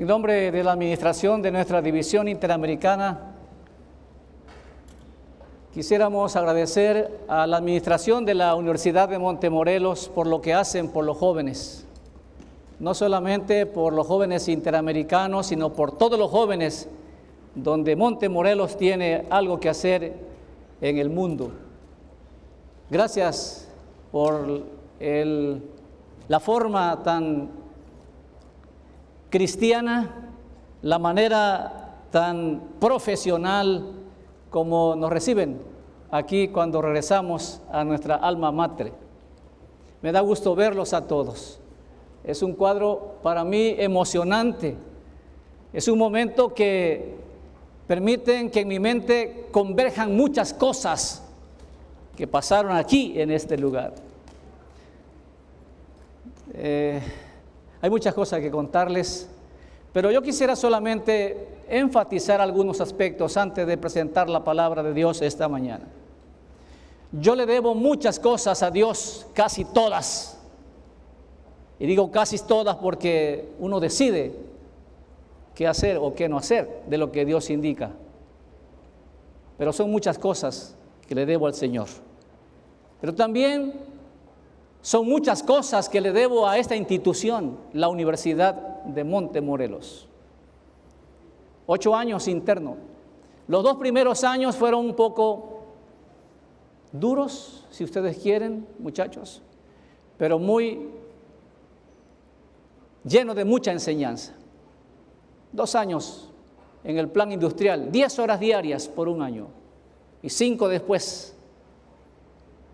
En nombre de la administración de nuestra división interamericana, quisiéramos agradecer a la administración de la Universidad de Montemorelos por lo que hacen por los jóvenes. No solamente por los jóvenes interamericanos, sino por todos los jóvenes donde Montemorelos tiene algo que hacer en el mundo. Gracias por la forma tan cristiana, la manera tan profesional como nos reciben aquí cuando regresamos a nuestra alma mater. Me da gusto verlos a todos. Es un cuadro para mí emocionante. Es un momento que permiten que en mi mente converjan muchas cosas que pasaron aquí en este lugar. Eh, hay muchas cosas que contarles, pero yo quisiera solamente enfatizar algunos aspectos antes de presentar la palabra de Dios esta mañana. Yo le debo muchas cosas a Dios, casi todas. Y digo casi todas porque uno decide qué hacer o qué no hacer de lo que Dios indica. Pero son muchas cosas que le debo al Señor. Pero también son muchas cosas que le debo a esta institución, la Universidad de Montemorelos. Ocho años interno. Los dos primeros años fueron un poco duros, si ustedes quieren, muchachos, pero muy llenos de mucha enseñanza. Dos años en el plan industrial, diez horas diarias por un año y cinco después.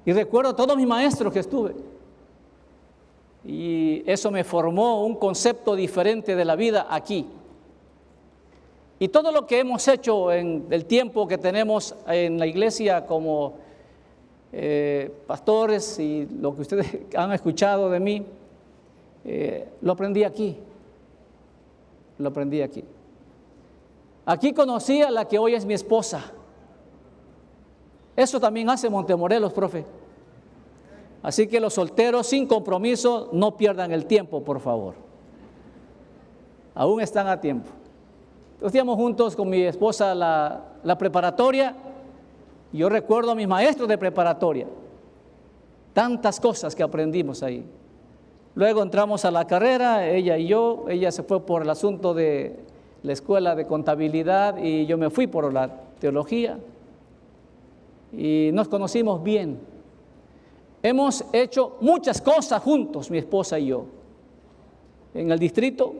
Y recuerdo a todos mis maestros que estuve y eso me formó un concepto diferente de la vida aquí. Y todo lo que hemos hecho en el tiempo que tenemos en la iglesia como eh, pastores y lo que ustedes han escuchado de mí, eh, lo aprendí aquí. Lo aprendí aquí. Aquí conocí a la que hoy es mi esposa. Eso también hace Montemorelos, profe. Así que los solteros sin compromiso no pierdan el tiempo, por favor. Aún están a tiempo. Estudiamos juntos con mi esposa la, la preparatoria. Yo recuerdo a mis maestros de preparatoria. Tantas cosas que aprendimos ahí. Luego entramos a la carrera, ella y yo. Ella se fue por el asunto de la escuela de contabilidad y yo me fui por la teología. Y nos conocimos bien. Hemos hecho muchas cosas juntos, mi esposa y yo. En el distrito,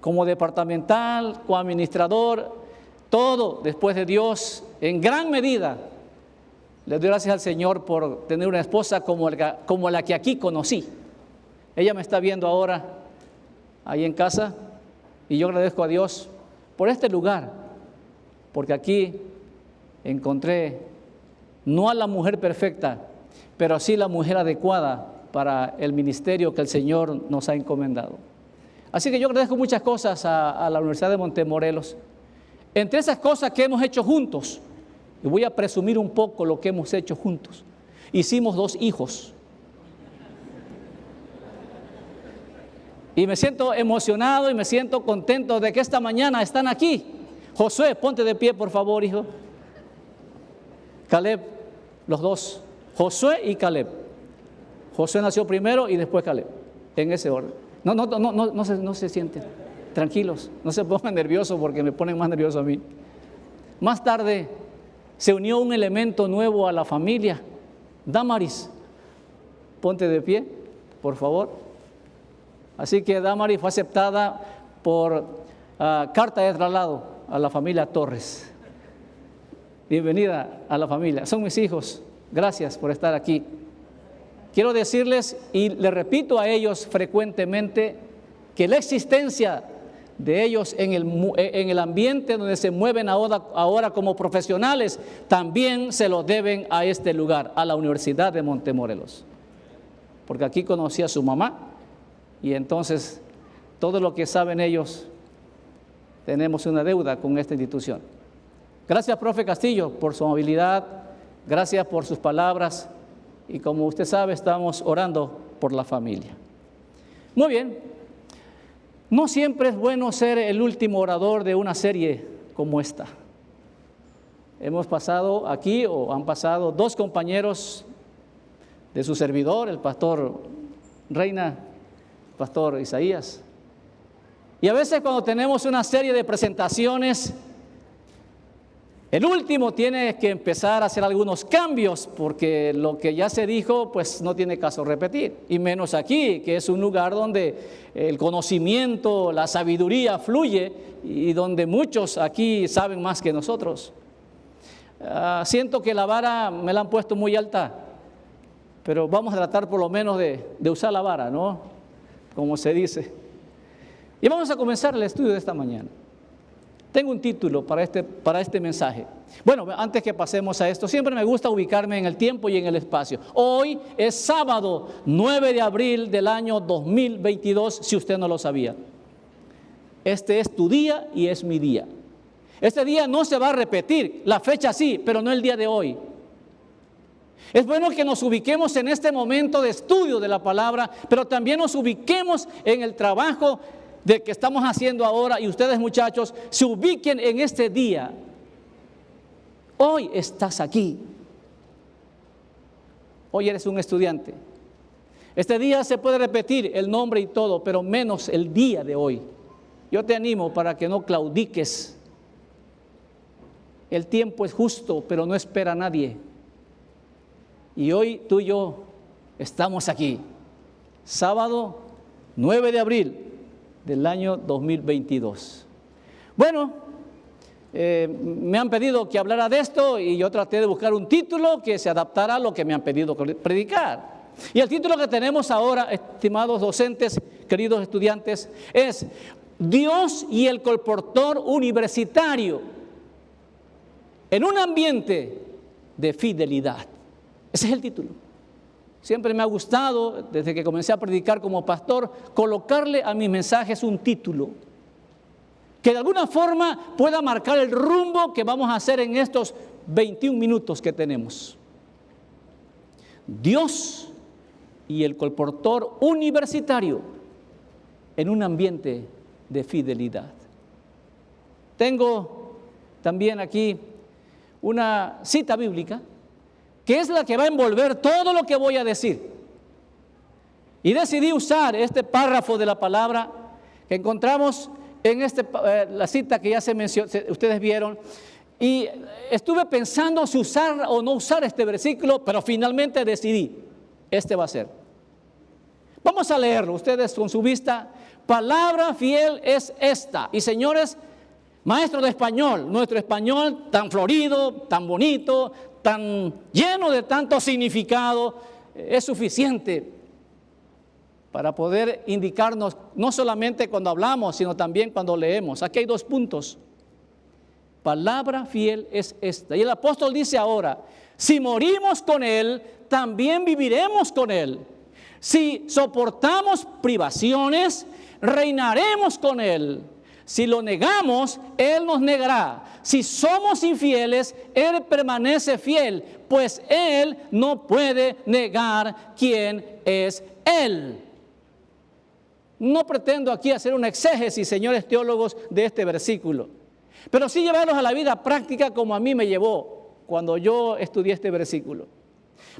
como departamental, como administrador, todo después de Dios, en gran medida. Le doy gracias al Señor por tener una esposa como, como la que aquí conocí. Ella me está viendo ahora ahí en casa y yo agradezco a Dios por este lugar, porque aquí encontré no a la mujer perfecta, pero así la mujer adecuada para el ministerio que el Señor nos ha encomendado. Así que yo agradezco muchas cosas a, la Universidad de Montemorelos. Entre esas cosas que hemos hecho juntos, y voy a presumir un poco lo que hemos hecho juntos, hicimos dos hijos. Y me siento emocionado y me siento contento de que esta mañana están aquí. Josué, ponte de pie, por favor, hijo. Caleb, los dos. Josué y Caleb. Josué nació primero y después Caleb, en ese orden. No, no, no, no, no, se, no se sienten, tranquilos, no se pongan nerviosos porque me ponen más nervioso a mí. Más tarde se unió un elemento nuevo a la familia, Damaris. Ponte de pie, por favor. Así que Damaris fue aceptada por ah, carta de traslado a la familia Torres. Bienvenida a la familia, son mis hijos. Gracias por estar aquí. Quiero decirles, y le repito a ellos frecuentemente, que la existencia de ellos en el, en el ambiente donde se mueven ahora, ahora como profesionales, también se lo deben a este lugar, a la Universidad de Montemorelos. Porque aquí conocí a su mamá y entonces todo lo que saben ellos, tenemos una deuda con esta institución. Gracias, profe Castillo, por su amabilidad, Gracias por sus palabras y como usted sabe estamos orando por la familia. Muy bien, No siempre es bueno ser el último orador de una serie como esta. Hemos pasado aquí, o han pasado dos compañeros de su servidor, el pastor Reina, pastor Isaías. Y a veces cuando tenemos una serie de presentaciones, el último tiene que empezar a hacer algunos cambios porque lo que ya se dijo pues no tiene caso repetir. Y menos aquí, que es un lugar donde el conocimiento, la sabiduría fluye y donde muchos aquí saben más que nosotros. Ah, siento que la vara me la han puesto muy alta, pero vamos a tratar por lo menos de, de usar la vara, ¿no? Como se dice. Y vamos a comenzar el estudio de esta mañana. Tengo un título para este, para este mensaje. Bueno, antes que pasemos a esto, siempre me gusta ubicarme en el tiempo y en el espacio. Hoy es sábado 9 de abril del año 2022, si usted no lo sabía. Este es tu día y es mi día. Este día no se va a repetir, la fecha sí, pero no el día de hoy. Es bueno que nos ubiquemos en este momento de estudio de la palabra, pero también nos ubiquemos en el trabajo de que estamos haciendo ahora y ustedes muchachos se ubiquen en este día. Hoy estás aquí. Hoy eres un estudiante. Este día se puede repetir el nombre y todo, pero menos el día de hoy. Yo te animo para que no claudiques. El tiempo es justo, pero no espera a nadie. Y hoy tú y yo estamos aquí. Sábado 9 de abril del año 2022. Bueno, eh, me han pedido que hablara de esto y yo traté de buscar un título que se adaptara a lo que me han pedido predicar. Y el título que tenemos ahora, estimados docentes, queridos estudiantes, es Dios y el colportor universitario en un ambiente de fidelidad. Ese es el título. Siempre me ha gustado, desde que comencé a predicar como pastor, colocarle a mis mensajes un título que de alguna forma pueda marcar el rumbo que vamos a hacer en estos 21 minutos que tenemos. Dios y el colportor universitario en un ambiente de fidelidad. Tengo también aquí una cita bíblica que es la que va a envolver todo lo que voy a decir. Y decidí usar este párrafo de la palabra que encontramos en este, eh, la cita que ya se mencionó, ustedes vieron, y estuve pensando si usar o no usar este versículo, pero finalmente decidí, este va a ser. Vamos a leerlo, ustedes con su vista. Palabra fiel es esta. Y señores, maestro de español, nuestro español tan florido, tan bonito, tan lleno de tanto significado, eh, es suficiente para poder indicarnos, no solamente cuando hablamos, sino también cuando leemos. Aquí hay dos puntos. Palabra fiel es esta. Y el apóstol dice ahora, si morimos con Él, también viviremos con Él. Si soportamos privaciones, reinaremos con Él. Si lo negamos, Él nos negará. Si somos infieles, Él permanece fiel, pues Él no puede negar quién es Él. No pretendo aquí hacer un exégesis, señores teólogos, de este versículo, pero sí llevarlos a la vida práctica como a mí me llevó cuando yo estudié este versículo.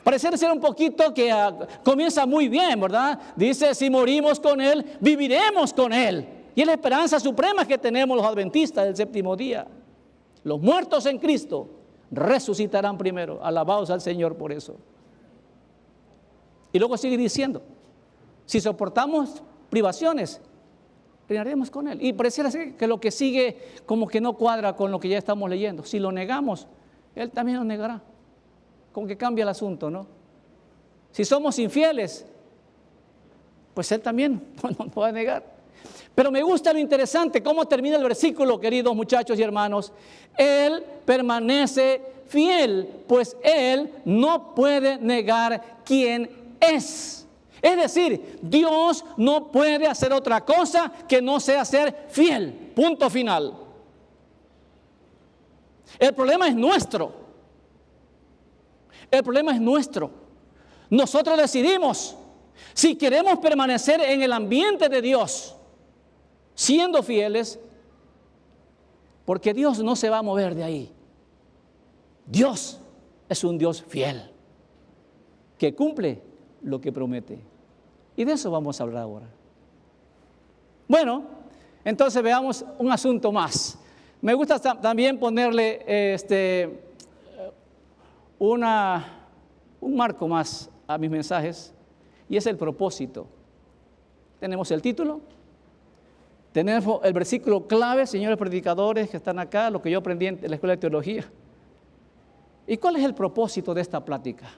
Parece ser un poquito que ah, comienza muy bien, ¿verdad? Dice, si morimos con Él, viviremos con Él. Y es la esperanza suprema que tenemos los adventistas del séptimo día. Los muertos en Cristo resucitarán primero. Alabados al Señor por eso. Y luego sigue diciendo, si soportamos privaciones, reinaremos con Él. Y pareciera ser que lo que sigue como que no cuadra con lo que ya estamos leyendo. Si lo negamos, Él también nos negará. Como que cambia el asunto, ¿no? Si somos infieles, pues Él también nos puede negar. Pero me gusta lo interesante, cómo termina el versículo, queridos muchachos y hermanos. Él permanece fiel, pues Él no puede negar quién es. Es decir, Dios no puede hacer otra cosa que no sea ser fiel. Punto final. El problema es nuestro. El problema es nuestro. Nosotros decidimos si queremos permanecer en el ambiente de Dios siendo fieles, porque Dios no se va a mover de ahí. Dios es un Dios fiel, que cumple lo que promete. Y de eso vamos a hablar ahora. Bueno, entonces veamos un asunto más. Me gusta también ponerle este, una, un marco más a mis mensajes y es el propósito. Tenemos el título, tenemos el versículo clave, señores predicadores que están acá, lo que yo aprendí en la escuela de teología. ¿Y cuál es el propósito de esta plática?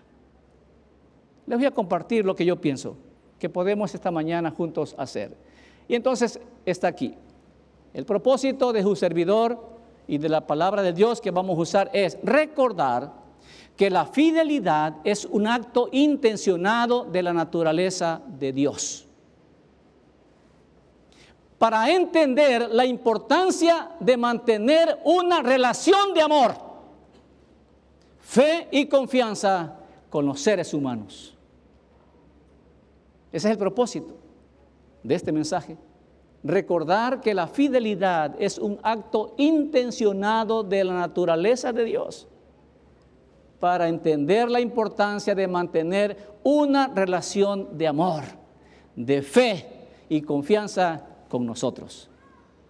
Les voy a compartir lo que yo pienso que podemos esta mañana juntos hacer. Y entonces está aquí. El propósito de su servidor y de la palabra de Dios que vamos a usar es recordar que la fidelidad es un acto intencionado de la naturaleza de Dios. Para entender la importancia de mantener una relación de amor, fe y confianza con los seres humanos. Ese es el propósito de este mensaje. Recordar que la fidelidad es un acto intencionado de la naturaleza de Dios para entender la importancia de mantener una relación de amor, de fe y confianza con nosotros.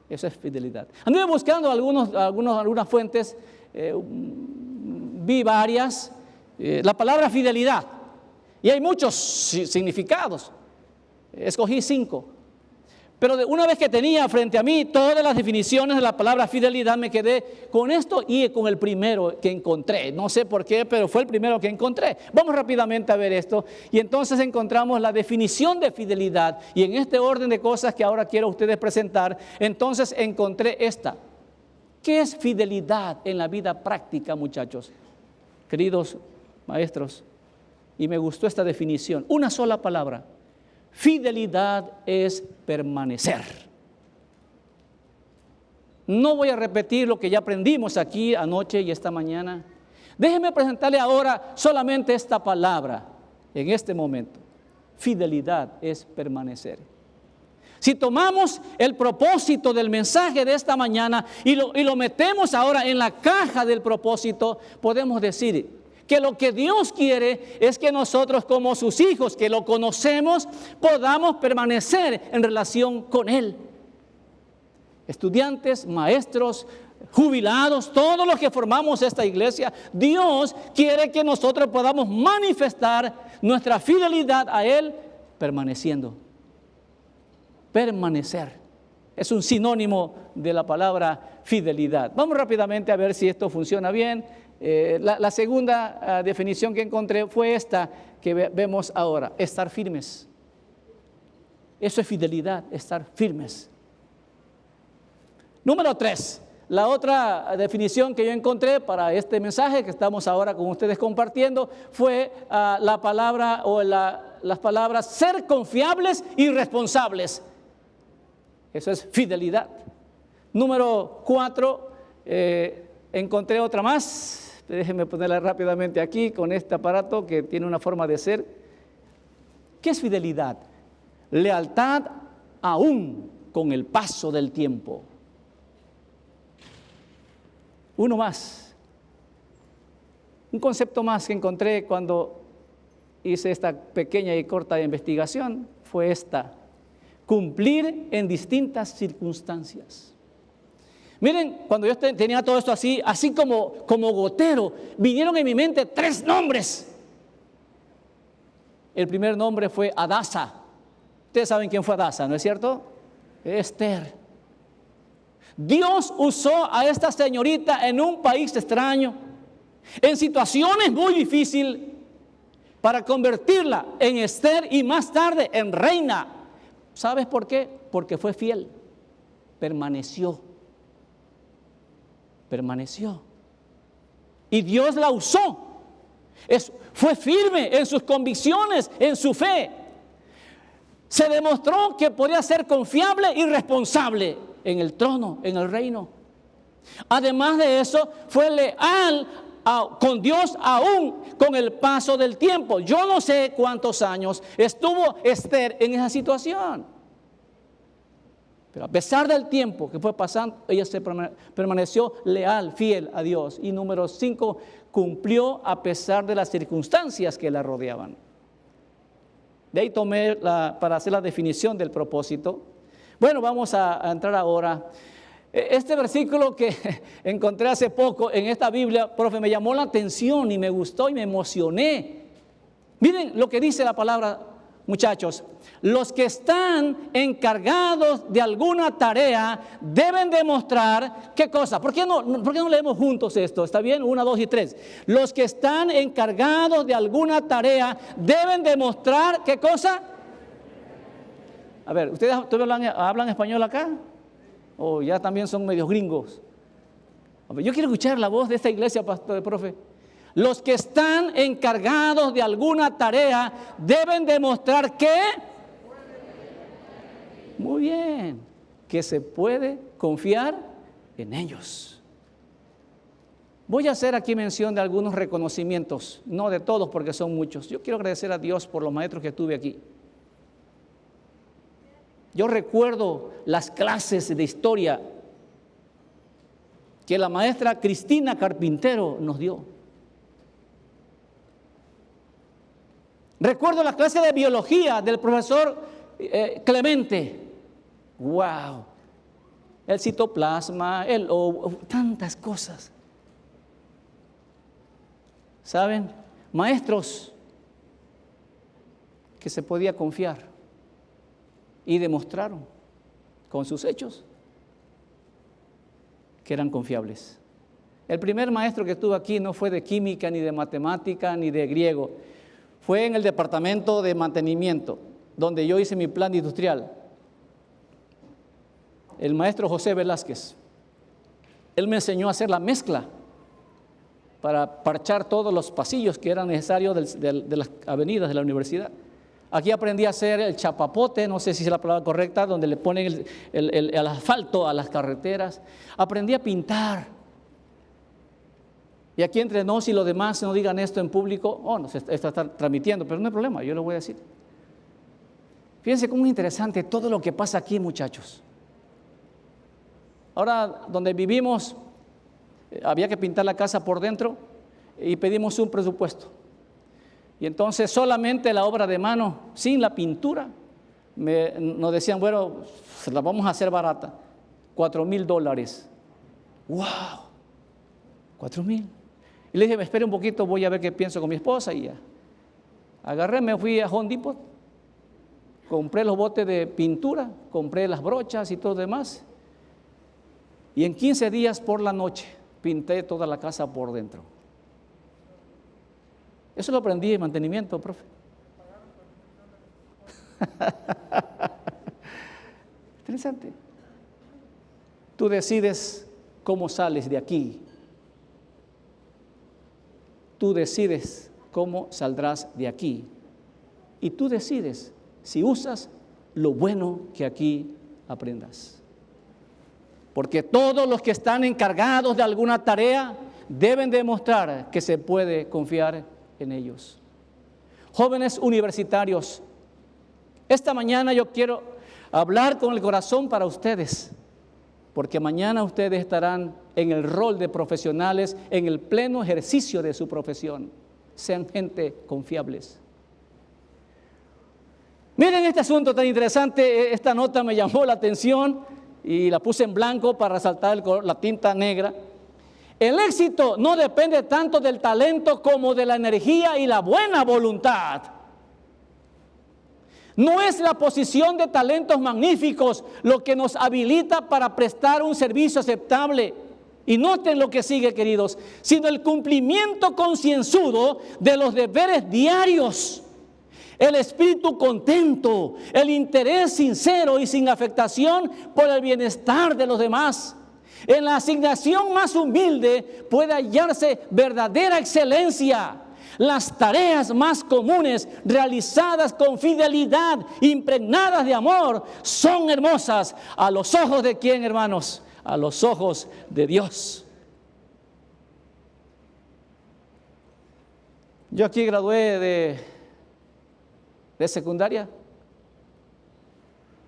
Esa es fidelidad. Anduve buscando algunos, algunos, algunas fuentes, eh, vi varias. Eh, la palabra fidelidad y hay muchos significados. Escogí cinco. Pero una vez que tenía frente a mí todas las definiciones de la palabra fidelidad, me quedé con esto y con el primero que encontré. No sé por qué, pero fue el primero que encontré. Vamos rápidamente a ver esto. Y entonces encontramos la definición de fidelidad. Y en este orden de cosas que ahora quiero ustedes presentar, entonces encontré esta. ¿Qué es fidelidad en la vida práctica, muchachos? Queridos maestros, y me gustó esta definición, una sola palabra. Fidelidad es permanecer. No voy a repetir lo que ya aprendimos aquí anoche y esta mañana. Déjeme presentarle ahora solamente esta palabra en este momento. Fidelidad es permanecer. Si tomamos el propósito del mensaje de esta mañana y lo, y lo metemos ahora en la caja del propósito, podemos decir, que lo que Dios quiere es que nosotros como sus hijos, que lo conocemos, podamos permanecer en relación con Él. Estudiantes, maestros, jubilados, todos los que formamos esta iglesia, Dios quiere que nosotros podamos manifestar nuestra fidelidad a Él permaneciendo. Permanecer. Es un sinónimo de la palabra fidelidad. Vamos rápidamente a ver si esto funciona bien. Eh, la, segunda ah, definición que encontré fue esta que vemos ahora, estar firmes. Eso es fidelidad, estar firmes. Número tres, la otra definición que yo encontré para este mensaje que estamos ahora con ustedes compartiendo fue ah, la palabra o las palabras ser confiables y responsables. Eso es fidelidad. Número cuatro, eh, encontré otra más, Déjenme ponerla rápidamente aquí con este aparato que tiene una forma de ser. ¿Qué es fidelidad? Lealtad aún con el paso del tiempo. Uno más. Un concepto más que encontré cuando hice esta pequeña y corta investigación fue esta. Cumplir en distintas circunstancias. Miren, cuando yo tenía todo esto así, así como, como gotero, vinieron en mi mente tres nombres. El primer nombre fue Adasa. Ustedes saben quién fue Adasa, ¿no es cierto? Esther. Dios usó a esta señorita en un país extraño, en situaciones muy difíciles, para convertirla en Esther y más tarde en reina. ¿Sabes por qué? Porque fue fiel, permaneció permaneció. Y Dios la usó. Es, fue firme en sus convicciones, en su fe. Se demostró que podía ser confiable y responsable en el trono, en el reino. Además de eso, fue leal con Dios aún con el paso del tiempo. Yo no sé cuántos años estuvo Esther en esa situación. Pero a pesar del tiempo que fue pasando, ella se permaneció leal, fiel a Dios. Y número cinco, cumplió a pesar de las circunstancias que la rodeaban. De ahí tomé para hacer la definición del propósito. Bueno, vamos a, a entrar ahora. E, este versículo que encontré hace poco en esta Biblia, profe, me llamó la atención y me gustó y me emocioné. Miren lo que dice la palabra muchachos, los que están encargados de alguna tarea deben demostrar qué cosa. ¿Por qué, no, ¿Por qué no leemos juntos esto? ¿Está bien? Una, dos y tres. Los que están encargados de alguna tarea deben demostrar qué cosa. A ver, ¿ustedes hablan, hablan español acá? ¿O ya también son medios gringos? Yo quiero escuchar la voz de esta iglesia, pastor, profe. Los que están encargados de alguna tarea deben demostrar que... Muy bien, que se puede confiar en ellos. Voy a hacer aquí mención de algunos reconocimientos, no de todos porque son muchos. Yo quiero agradecer a Dios por los maestros que tuve aquí. Yo recuerdo las clases de historia que la maestra Cristina Carpintero nos dio. Recuerdo la clase de biología del profesor eh, Clemente. ¡Wow! El citoplasma, el tantas cosas. ¿Saben? Maestros que se podía confiar y demostraron con sus hechos que eran confiables. El primer maestro que estuvo aquí no fue de química, ni de matemática, ni de griego fue en el departamento de mantenimiento, donde yo hice mi plan industrial. El maestro José Velázquez. Él me enseñó a hacer la mezcla para parchar todos los pasillos que eran necesarios de las avenidas de la universidad. Aquí aprendí a hacer el chapapote, no sé si es la palabra correcta, donde le ponen el, el asfalto a las carreteras. Aprendí a pintar y aquí entre nos y los demás no digan esto en público, oh, no, se está, transmitiendo, pero no hay problema, yo lo voy a decir. Fíjense cómo es interesante todo lo que pasa aquí, muchachos. Ahora, donde vivimos, eh, había que pintar la casa por dentro y pedimos un presupuesto. Y entonces solamente la obra de mano, sin la pintura, nos decían, bueno, la vamos a hacer barata, cuatro mil dólares. ¡Wow! Cuatro mil. Y le dije, espere un poquito, voy a ver qué pienso con mi esposa y ya. Agarré, me fui a Home Depot, compré los botes de pintura, compré las brochas y todo lo demás. Y en 15 días por la noche pinté toda la casa por dentro. Eso lo aprendí en mantenimiento, profe. Interesante. Tú decides cómo sales de aquí Tú decides cómo saldrás de aquí. Y tú decides si usas lo bueno que aquí aprendas. Porque todos los que están encargados de alguna tarea deben demostrar que se puede confiar en ellos. Jóvenes universitarios, esta mañana yo quiero hablar con el corazón para ustedes porque mañana ustedes estarán en el rol de profesionales, en el pleno ejercicio de su profesión. Sean gente confiables. Miren este asunto tan interesante, esta nota me llamó la atención y la puse en blanco para resaltar la tinta negra. El éxito no depende tanto del talento como de la energía y la buena voluntad. No es la posición de talentos magníficos lo que nos habilita para prestar un servicio aceptable. Y noten lo que sigue, queridos, sino el cumplimiento concienzudo de los deberes diarios, el espíritu contento, el interés sincero y sin afectación por el bienestar de los demás. En la asignación más humilde puede hallarse verdadera excelencia las tareas más comunes realizadas con fidelidad, impregnadas de amor, son hermosas a los ojos de quién, hermanos? A los ojos de Dios. Yo aquí gradué de, de secundaria,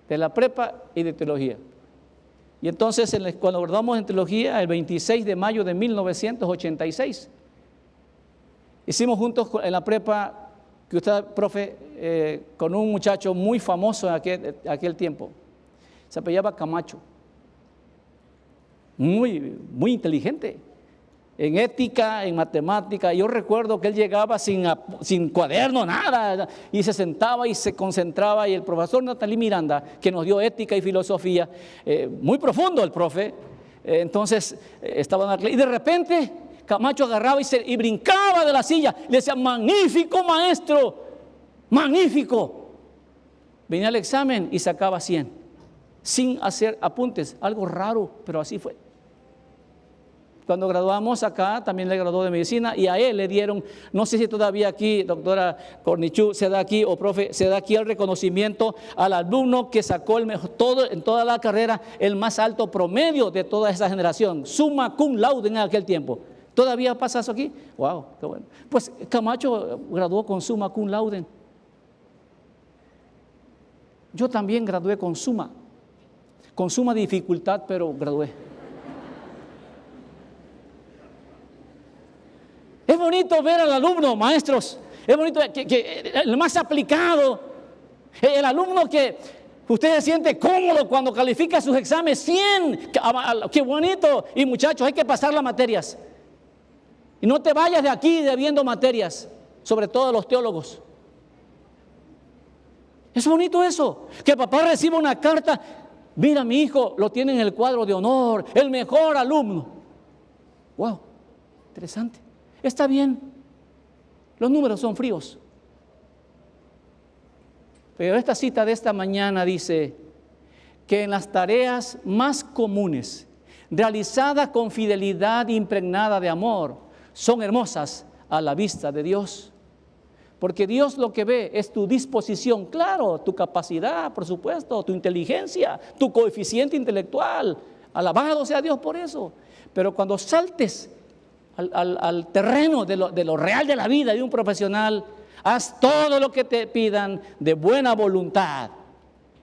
de la prepa y de teología. Y entonces cuando graduamos en teología, el 26 de mayo de 1986, hicimos juntos en la prepa, que usted, profe, eh, con un muchacho muy famoso en aquel, aquel tiempo. Se apellaba Camacho. Muy, muy inteligente en ética, en matemática. Yo recuerdo que él llegaba sin, sin, cuaderno, nada, y se sentaba y se concentraba. Y el profesor Natalí Miranda, que nos dio ética y filosofía, eh, muy profundo el profe, eh, entonces eh, estaba en Y de repente Camacho agarraba y, se, y brincaba de la silla. Le decía, magnífico maestro, magnífico. Venía al examen y sacaba 100, sin hacer apuntes, algo raro, pero así fue. Cuando graduamos acá, también le graduó de medicina y a él le dieron, no sé si todavía aquí, doctora Cornichú, se da aquí, o profe, se da aquí el reconocimiento al alumno que sacó el mejor, todo, en toda la carrera el más alto promedio de toda esa generación, summa cum laude en aquel tiempo. ¿Todavía pasa eso aquí? Wow, qué bueno. Pues Camacho graduó con summa cum laude. Yo también gradué con suma, con suma dificultad, pero gradué. Es bonito ver al alumno, maestros, es bonito que, el más aplicado, el alumno que usted se siente cómodo cuando califica sus exámenes, 100, qué bonito. Y muchachos, hay que pasar las materias. Y no te vayas de aquí debiendo materias, sobre todo los teólogos. Es bonito eso, que papá reciba una carta, mira mi hijo, lo tiene en el cuadro de honor, el mejor alumno. Wow, interesante. Está bien, los números son fríos. Pero esta cita de esta mañana dice que en las tareas más comunes, realizadas con fidelidad impregnada de amor, son hermosas a la vista de Dios. Porque Dios lo que ve es tu disposición, claro, tu capacidad, por supuesto, tu inteligencia, tu coeficiente intelectual. Alabado sea Dios por eso. Pero cuando saltes al, terreno de lo, de lo real de la vida de un profesional, haz todo lo que te pidan de buena voluntad.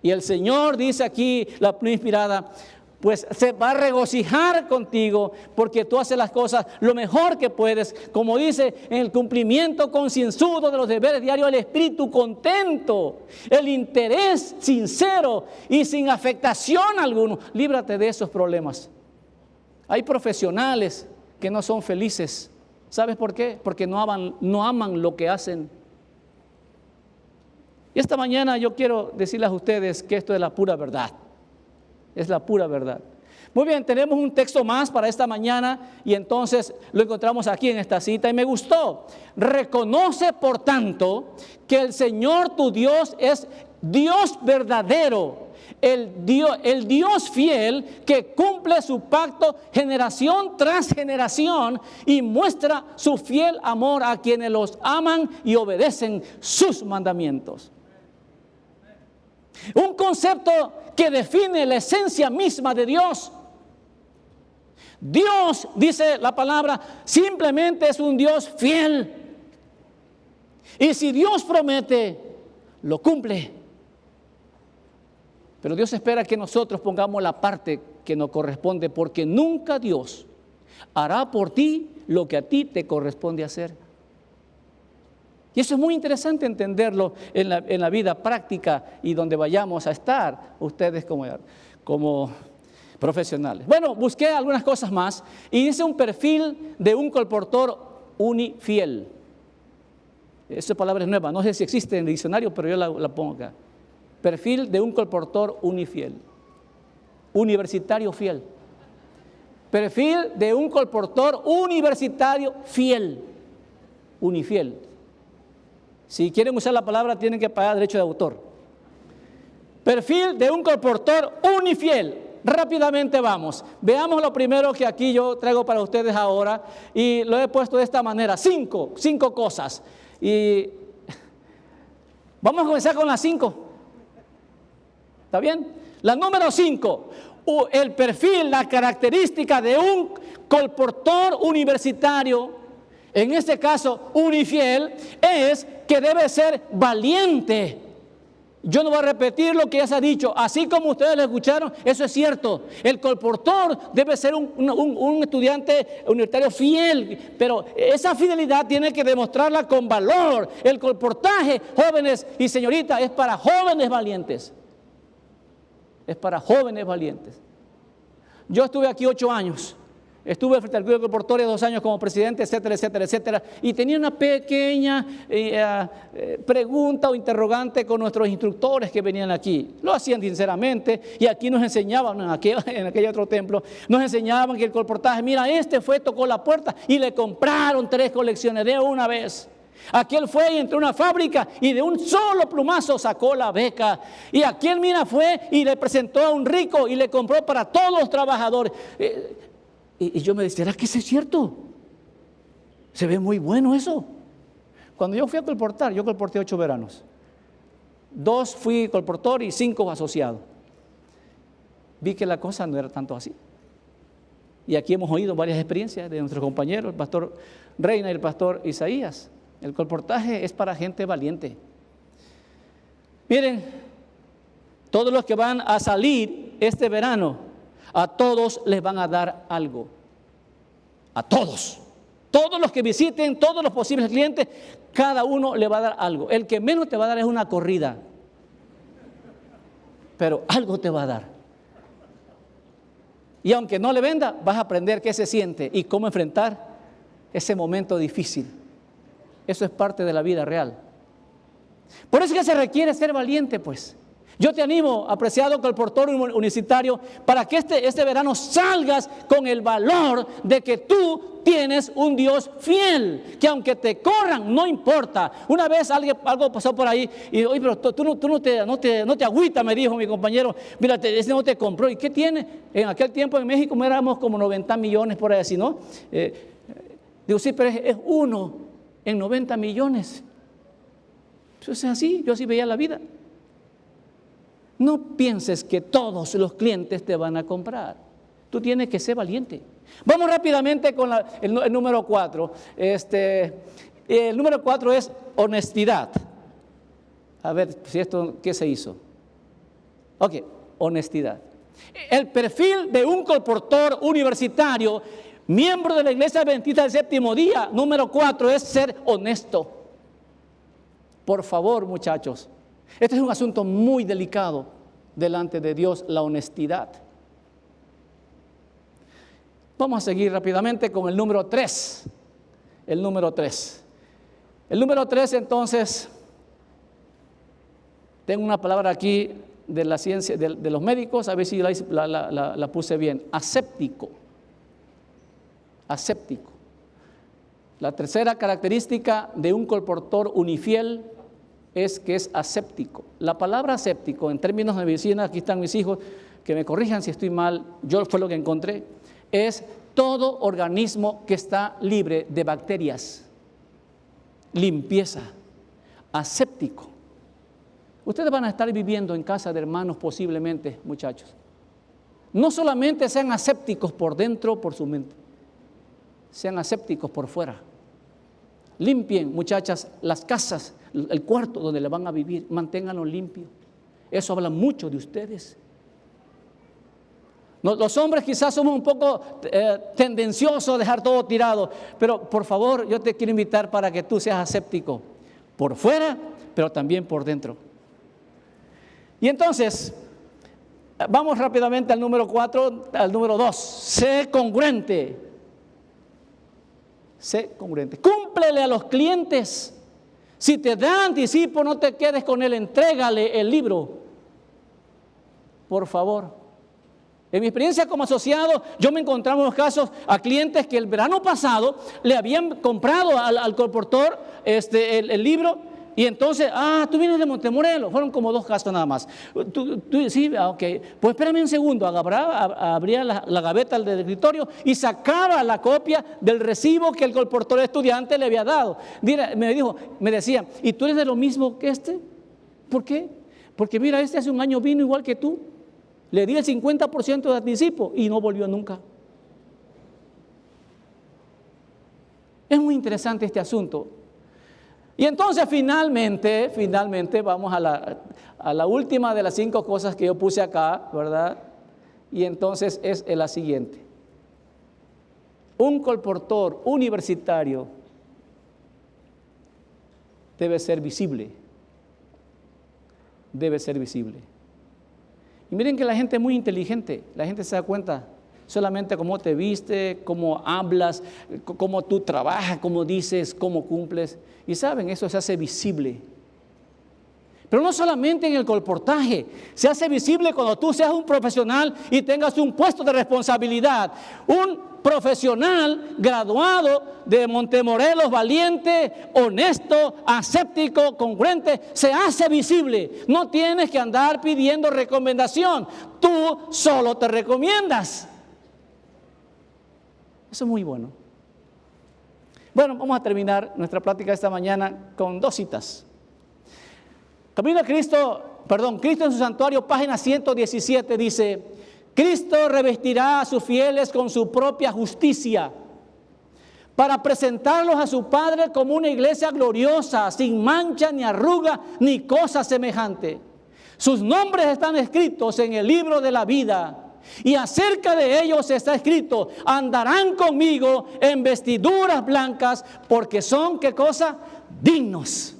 Y el Señor dice aquí, la inspirada, pues se va a regocijar contigo porque tú haces las cosas lo mejor que puedes, como dice, en el cumplimiento concienzudo de los deberes diarios el espíritu contento, el interés sincero y sin afectación alguno. Líbrate de esos problemas. Hay profesionales que no son felices. ¿Sabes por qué? Porque no aman, no aman lo que hacen. Y esta mañana yo quiero decirles a ustedes que esto es la pura verdad. Es la pura verdad. Muy bien, tenemos un texto más para esta mañana y entonces lo encontramos aquí en esta cita y me gustó. Reconoce, por tanto, que el Señor tu Dios es Dios verdadero el Dios, el Dios fiel que cumple su pacto generación tras generación y muestra su fiel amor a quienes los aman y obedecen sus mandamientos. Un concepto que define la esencia misma de Dios. Dios, dice la palabra, simplemente es un Dios fiel. Y si Dios promete, lo cumple. Pero Dios espera que nosotros pongamos la parte que nos corresponde, porque nunca Dios hará por ti lo que a ti te corresponde hacer. Y eso es muy interesante entenderlo en la, vida práctica y donde vayamos a estar ustedes como, como profesionales. Bueno, busqué algunas cosas más y dice un perfil de un colportor unifiel. Esa palabra es nueva, no sé si existe en el diccionario, pero yo la, la pongo acá. Perfil de un colportor unifiel. Universitario fiel. Perfil de un colportor universitario fiel. Unifiel. Si quieren usar la palabra, tienen que pagar derecho de autor. Perfil de un colportor unifiel. Rápidamente vamos. Veamos lo primero que aquí yo traigo para ustedes ahora y lo he puesto de esta manera. Cinco, cinco cosas. Y vamos a comenzar con las cinco. ¿Está bien? La número cinco, el perfil, la característica de un colportor universitario, en este caso unifiel, es que debe ser valiente. Yo no voy a repetir lo que ya se ha dicho. Así como ustedes lo escucharon, eso es cierto. El colportor debe ser un, un, estudiante universitario fiel, pero esa fidelidad tiene que demostrarla con valor. El colportaje, jóvenes y señoritas, es para jóvenes valientes. Es para jóvenes valientes. Yo estuve aquí ocho años. Estuve frente al Club de dos años como presidente, etcétera, etcétera, etcétera. Y tenía una pequeña eh, eh, pregunta o interrogante con nuestros instructores que venían aquí. Lo hacían sinceramente y aquí nos enseñaban, en aquel, en aquel otro templo, nos enseñaban que el colportaje, mira, este fue, tocó la puerta y le compraron tres colecciones de una vez. Aquel fue y entró a una fábrica y de un solo plumazo sacó la beca. Y aquel, mira, fue y le presentó a un rico y le compró para todos los trabajadores. Eh, y, yo me decía, ¿será que eso es cierto? Se ve muy bueno eso. Cuando yo fui a colportar, yo colporté ocho veranos. Dos fui colportor y cinco asociado. Vi que la cosa no era tanto así. Y aquí hemos oído varias experiencias de nuestros compañeros, el pastor Reina y el pastor Isaías. El colportaje es para gente valiente. Miren, todos los que van a salir este verano a todos les van a dar algo. A todos. Todos los que visiten, todos los posibles clientes, cada uno le va a dar algo. El que menos te va a dar es una corrida. Pero algo te va a dar. Y aunque no le venda, vas a aprender qué se siente y cómo enfrentar ese momento difícil. Eso es parte de la vida real. Por eso que se requiere ser valiente, pues. Yo te animo, apreciado colportor universitario, para que este, este verano salgas con el valor de que tú tienes un Dios fiel, que aunque te corran, no importa. Una vez algo pasó por ahí y, oye, pero tú, no, te, no, te, no te me dijo mi compañero, mira, ese no te compró. ¿Y qué tiene? En aquel tiempo en México éramos como 90 millones por ahí, así, ¿no? Eh, digo, sí, pero es, uno en 90 millones. Eso es así, yo así veía la vida. No pienses que todos los clientes te van a comprar. Tú tienes que ser valiente. Vamos rápidamente con el, número cuatro. Este, el número cuatro es honestidad. A ver si esto, ¿qué se hizo? Ok, honestidad. El perfil de un colportor universitario, miembro de la Iglesia Adventista del Séptimo Día, número cuatro, es ser honesto. Por favor, muchachos, este es un asunto muy delicado delante de Dios, la honestidad. Vamos a seguir rápidamente con el número 3. El número 3. El número 3 entonces, tengo una palabra aquí de la ciencia, de, los médicos, a ver si la, la puse bien, aséptico. Aséptico. La tercera característica de un colportor unifiel es que es aséptico. La palabra aséptico, en términos de medicina, aquí están mis hijos, que me corrijan si estoy mal, yo fue lo que encontré, es todo organismo que está libre de bacterias. Limpieza. Aséptico. Ustedes van a estar viviendo en casa de hermanos posiblemente, muchachos. No solamente sean asépticos por dentro, por su mente, sean asépticos por fuera. Limpien, muchachas, las casas el cuarto donde le van a vivir, manténganlo limpio. Eso habla mucho de ustedes. Los hombres quizás somos un poco eh, tendenciosos a dejar todo tirado, pero por favor yo te quiero invitar para que tú seas aséptico, por fuera, pero también por dentro. Y entonces, vamos rápidamente al número 4, al número 2, sé congruente. Sé congruente. Cúmplele a los clientes si te da anticipo, no te quedes con él, entrégale el libro. Por favor. En mi experiencia como asociado, yo me encontraba en unos casos a clientes que el verano pasado le habían comprado al, al colportor este, el libro y entonces, ah, tú vienes de Montemorelos. Fueron como dos casos nada más. Tú, sí, ah, ok. Pues espérame un segundo. abría la, gaveta del escritorio y sacaba la copia del recibo que el colportor estudiante le había dado. Mira, me dijo, me decía, ¿y tú eres de lo mismo que este? ¿Por qué? Porque mira, este hace un año vino igual que tú. Le di el 50% de anticipo y no volvió nunca. Es muy interesante este asunto. Y entonces finalmente, finalmente vamos a la, a la última de las cinco cosas que yo puse acá, ¿verdad? Y entonces es la siguiente. Un colportor universitario debe ser visible. Debe ser visible. Y miren que la gente es muy inteligente, la gente se da cuenta solamente cómo te viste, cómo hablas, cómo tú trabajas, cómo dices, cómo cumples. Y saben, eso se hace visible. Pero no solamente en el colportaje, se hace visible cuando tú seas un profesional y tengas un puesto de responsabilidad. Un profesional graduado de Montemorelos, valiente, honesto, aséptico, congruente, se hace visible. No tienes que andar pidiendo recomendación, tú solo te recomiendas. Eso es muy bueno. Bueno, vamos a terminar nuestra plática esta mañana con dos citas. Camino a Cristo, perdón, Cristo en su santuario, página 117 dice, Cristo revestirá a sus fieles con su propia justicia para presentarlos a su Padre como una iglesia gloriosa, sin mancha ni arruga ni cosa semejante. Sus nombres están escritos en el libro de la vida. Y acerca de ellos está escrito, andarán conmigo en vestiduras blancas porque son, ¿qué cosa? Dignos.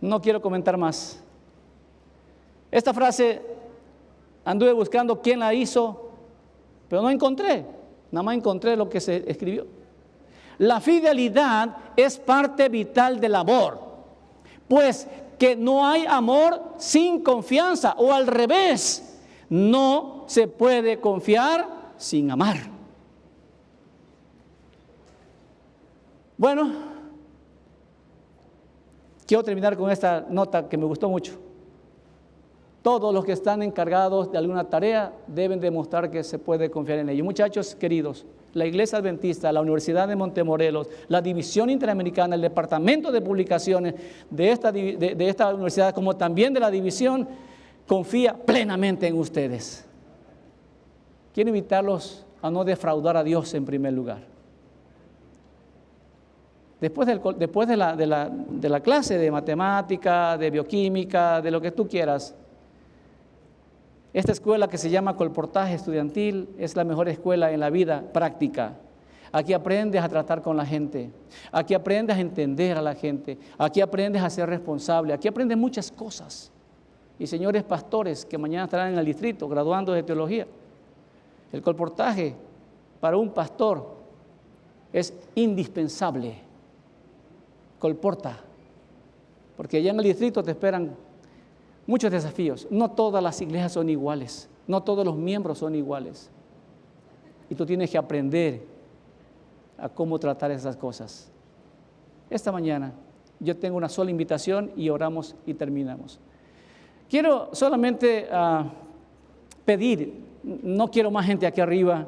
No quiero comentar más. Esta frase anduve buscando quién la hizo, pero no encontré. Nada más encontré lo que se escribió. La fidelidad es parte vital del amor, pues que no hay amor sin confianza o al revés, no se puede confiar sin amar. Bueno, Quiero terminar con esta nota que me gustó mucho. Todos los que están encargados de alguna tarea deben demostrar que se puede confiar en ellos. Muchachos queridos, la Iglesia Adventista, la Universidad de Montemorelos, la División Interamericana, el Departamento de Publicaciones de esta, universidad, como también de la División, confía plenamente en ustedes. Quiero invitarlos a no defraudar a Dios en primer lugar. Después, de, la, de la clase de matemática, de bioquímica, de lo que tú quieras, esta escuela que se llama Colportaje Estudiantil es la mejor escuela en la vida práctica. Aquí aprendes a tratar con la gente, aquí aprendes a entender a la gente, aquí aprendes a ser responsable, aquí aprendes muchas cosas. Y señores pastores que mañana estarán en el distrito graduando de teología, el colportaje para un pastor es indispensable. Colporta, porque allá en el distrito te esperan muchos desafíos. No todas las iglesias son iguales, no todos los miembros son iguales. Y tú tienes que aprender a cómo tratar esas cosas. Esta mañana yo tengo una sola invitación y oramos y terminamos. Quiero solamente ah, pedir, no quiero más gente aquí arriba,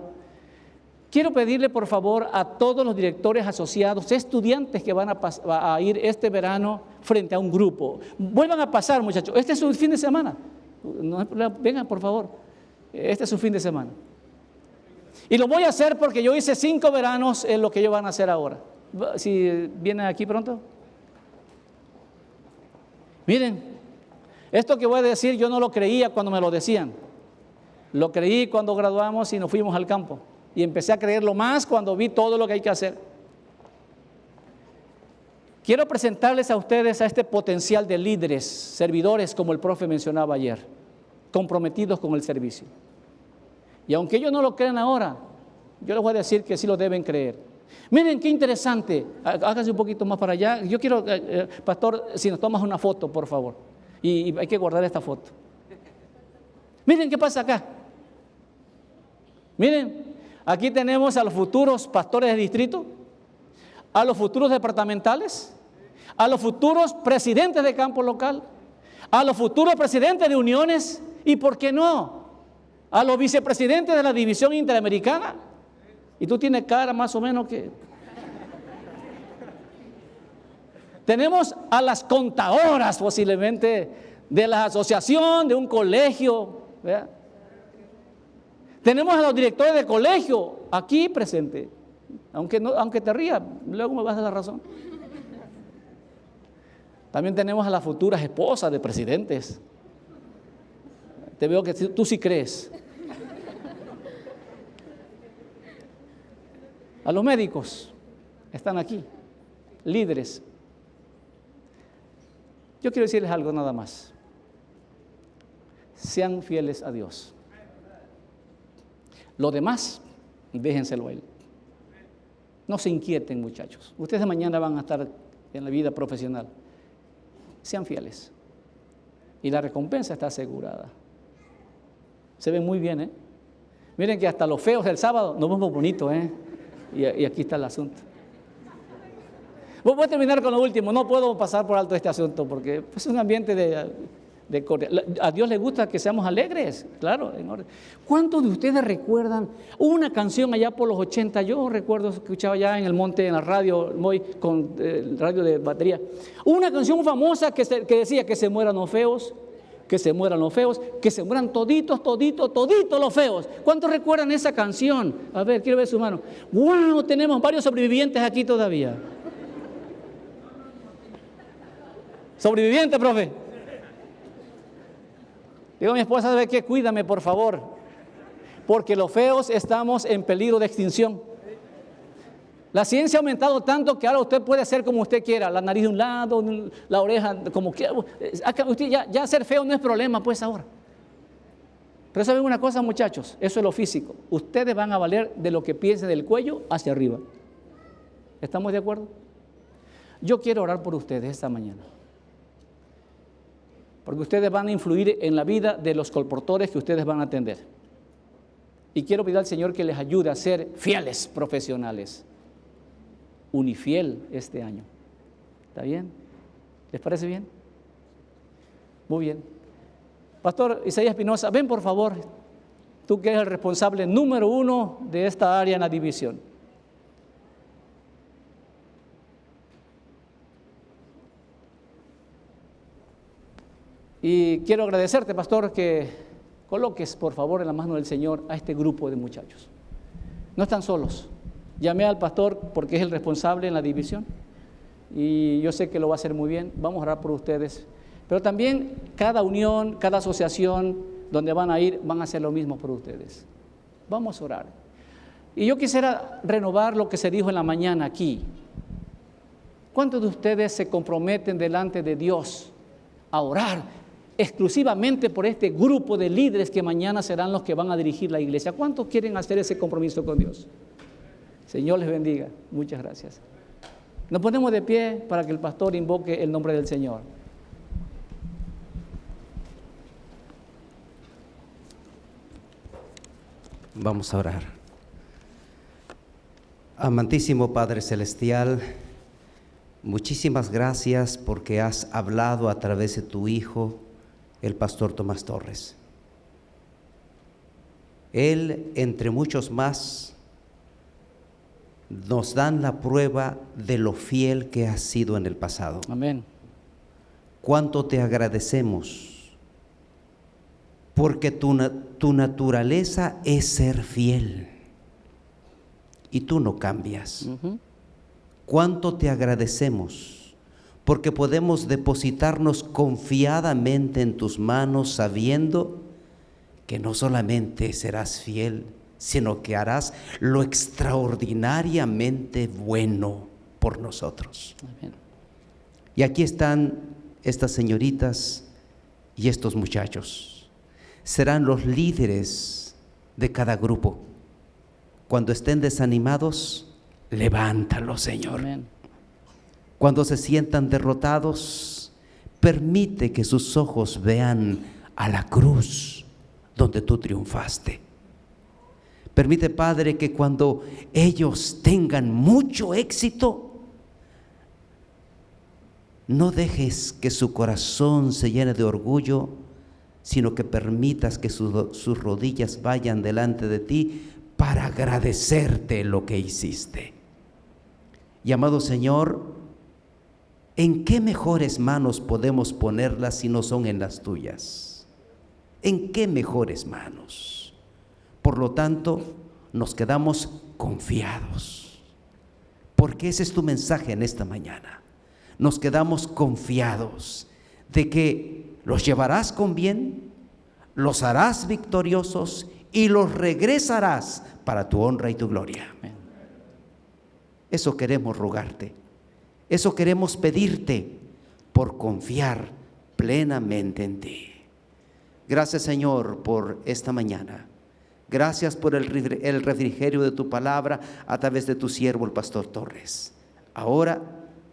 Quiero pedirle por favor a todos los directores asociados, estudiantes que van a, ir este verano frente a un grupo. Vuelvan a pasar muchachos, este es un fin de semana. vengan por favor, este es un fin de semana. Y lo voy a hacer porque yo hice cinco veranos en lo que ellos van a hacer ahora. Si vienen aquí pronto. Miren, esto que voy a decir yo no lo creía cuando me lo decían. Lo creí cuando graduamos y nos fuimos al campo y empecé a creerlo más cuando vi todo lo que hay que hacer. Quiero presentarles a ustedes a este potencial de líderes, servidores, como el profe mencionaba ayer, comprometidos con el servicio. Y aunque ellos no lo crean ahora, yo les voy a decir que sí lo deben creer. Miren qué interesante, háganse un poquito más para allá. Yo quiero, eh, eh, pastor, si nos tomas una foto, por favor. y hay que guardar esta foto. Miren qué pasa acá. Miren, Aquí tenemos a los futuros pastores de distrito, a los futuros departamentales, a los futuros presidentes de campo local, a los futuros presidentes de uniones y, ¿por qué no? A los vicepresidentes de la división interamericana. Y tú tienes cara más o menos que... Tenemos a las contadoras posiblemente de la asociación, de un colegio. Tenemos a los directores de colegio aquí presentes. Aunque, aunque te rías, luego me vas a dar razón. También tenemos a las futuras esposas de presidentes. Te veo que tú sí crees. A los médicos, están aquí, líderes. Yo quiero decirles algo nada más. Sean fieles a Dios. Lo demás, déjenselo a Él. No se inquieten, muchachos. Ustedes mañana van a estar en la vida profesional. Sean fieles. Y la recompensa está asegurada. Se ven muy bien, ¿eh? Miren que hasta los feos del sábado nos vemos bonitos, ¿eh? Y, aquí está el asunto. Voy a terminar con lo último. No puedo pasar por alto este asunto porque es un ambiente de a Dios le gusta que seamos alegres, claro. ¿Cuántos de ustedes recuerdan una canción allá por los 80? Yo recuerdo, escuchaba ya en el monte, en la radio, muy, con eh, radio de batería, una canción famosa que, que decía que se mueran los feos, que se mueran los feos, que se mueran toditos, toditos, toditos los feos. ¿Cuántos recuerdan esa canción? A ver, quiero ver su mano. ¡Wow! Tenemos varios sobrevivientes aquí todavía. Sobreviviente, profe. Digo mi esposa, ¿sabe qué? Cuídame, por favor. Porque los feos estamos en peligro de extinción. La ciencia ha aumentado tanto que ahora usted puede hacer como usted quiera, la nariz de un lado, la oreja como quiera. Usted ya, ya ser feo no es problema, pues ahora. Pero saben una cosa, muchachos, eso es lo físico. Ustedes van a valer de lo que piensen del cuello hacia arriba. ¿Estamos de acuerdo? Yo quiero orar por ustedes esta mañana porque ustedes van a influir en la vida de los colportores que ustedes van a atender. Y quiero pedir al Señor que les ayude a ser fieles profesionales. Unifiel este año. ¿Está bien? ¿Les parece bien? Muy bien. Pastor Isaías Espinosa, ven por favor, tú que eres el responsable número uno de esta área en la división. Y quiero agradecerte, pastor, que coloques, por favor, en la mano del Señor a este grupo de muchachos. No están solos. Llamé al pastor porque es el responsable en la división y yo sé que lo va a hacer muy bien. Vamos a orar por ustedes. Pero también cada unión, cada asociación donde van a ir, van a hacer lo mismo por ustedes. Vamos a orar. Y yo quisiera renovar lo que se dijo en la mañana aquí. ¿Cuántos de ustedes se comprometen delante de Dios a orar exclusivamente por este grupo de líderes que mañana serán los que van a dirigir la iglesia. ¿Cuántos quieren hacer ese compromiso con Dios? Señor les bendiga. Muchas gracias. Nos ponemos de pie para que el pastor invoque el nombre del Señor. Vamos a orar. Amantísimo Padre Celestial, muchísimas gracias porque has hablado a través de tu Hijo el pastor Tomás Torres. Él, entre muchos más, nos dan la prueba de lo fiel que has sido en el pasado. Amén. Cuánto te agradecemos, porque tu, tu naturaleza es ser fiel y tú no cambias. Cuánto te agradecemos porque podemos depositarnos confiadamente en tus manos sabiendo que no solamente serás fiel, sino que harás lo extraordinariamente bueno por nosotros. Y aquí están estas señoritas y estos muchachos. Serán los líderes de cada grupo. Cuando estén desanimados, levántalos, Señor. Amén. Cuando se sientan derrotados, permite que sus ojos vean a la cruz donde tú triunfaste. Permite, Padre, que cuando ellos tengan mucho éxito, no dejes que su corazón se llene de orgullo, sino que permitas que sus rodillas vayan delante de ti para agradecerte lo que hiciste. Y amado Señor, ¿En qué mejores manos podemos ponerlas si no son en las tuyas? ¿En qué mejores manos? Por lo tanto, nos quedamos confiados, porque ese es tu mensaje en esta mañana. Nos quedamos confiados de que los llevarás con bien, los harás victoriosos y los regresarás para tu honra y tu gloria. Eso queremos rogarte. Eso queremos pedirte por confiar plenamente en ti. Gracias Señor por esta mañana. Gracias por el refrigerio de tu palabra a través de tu siervo el pastor Torres. Ahora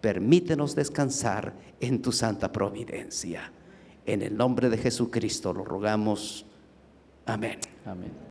permítenos descansar en tu santa providencia. En el nombre de Jesucristo lo rogamos. Amén. Amén.